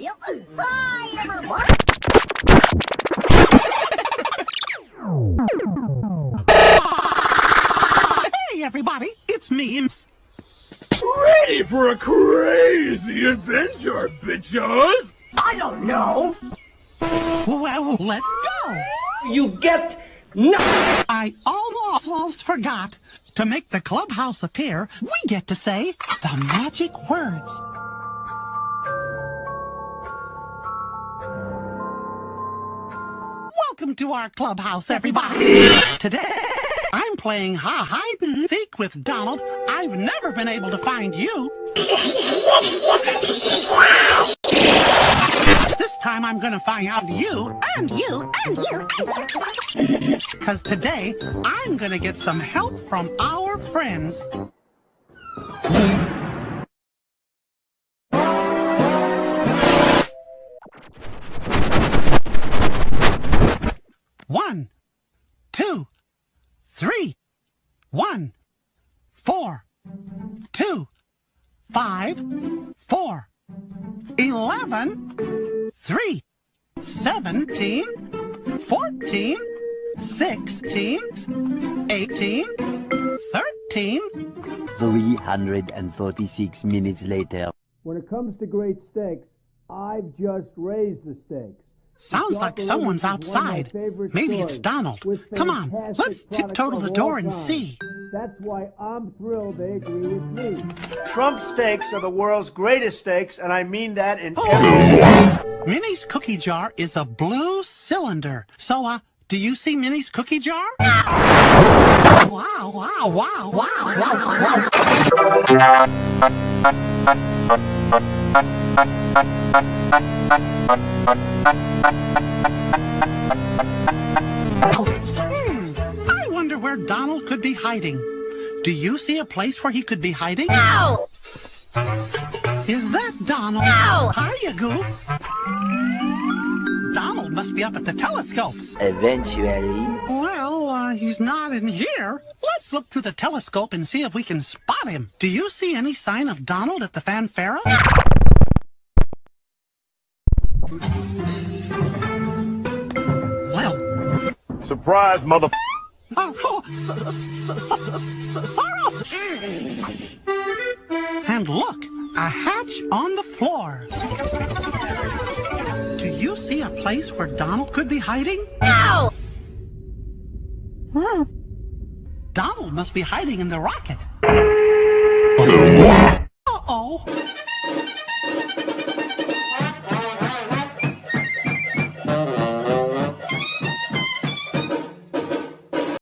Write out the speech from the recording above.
Bye, everyone. Hey, everybody, it's me, Imps. Ready for a crazy adventure, bitches? I don't know. Well, let's go. You get nothing. I almost forgot. To make the clubhouse appear, we get to say the magic words. Welcome to our clubhouse, everybody. Today, I'm playing hide and seek with Donald. I've never been able to find you. This time I'm gonna find out you And you, and you, and you. Because today, I'm gonna get some help from our friends. One, two, three, one, four, two, five, four, eleven, three, seventeen, fourteen, sixteen, eighteen, thirteen. 346 minutes later. When it comes to great stakes, I've just raised the stakes. Sounds like someone's Chocolate is one of my outside. Maybe it's Donald. Come on, let's tiptoe to the door and see. That's why I'm thrilled they agree with me. Trump steaks are the world's greatest steaks, and I mean that in Oh. Minnie's cookie jar is a blue cylinder. So, uh, do you see Minnie's cookie jar? Wow, wow, wow, wow, wow, wow. Donald could be hiding. Do you see a place where he could be hiding? No. Is that Donald? No. Hiya, Goof. Donald must be up at the telescope. Eventually, Well, uh, he's not in here. Let's look through the telescope and see if we can spot him. Do you see any sign of Donald at the fanfare? Well, Surprise, mother. Soros. And look, a hatch on the floor. Do you see a place where Donald could be hiding? No. Hmm. Donald must be hiding in the rocket. Uh-oh.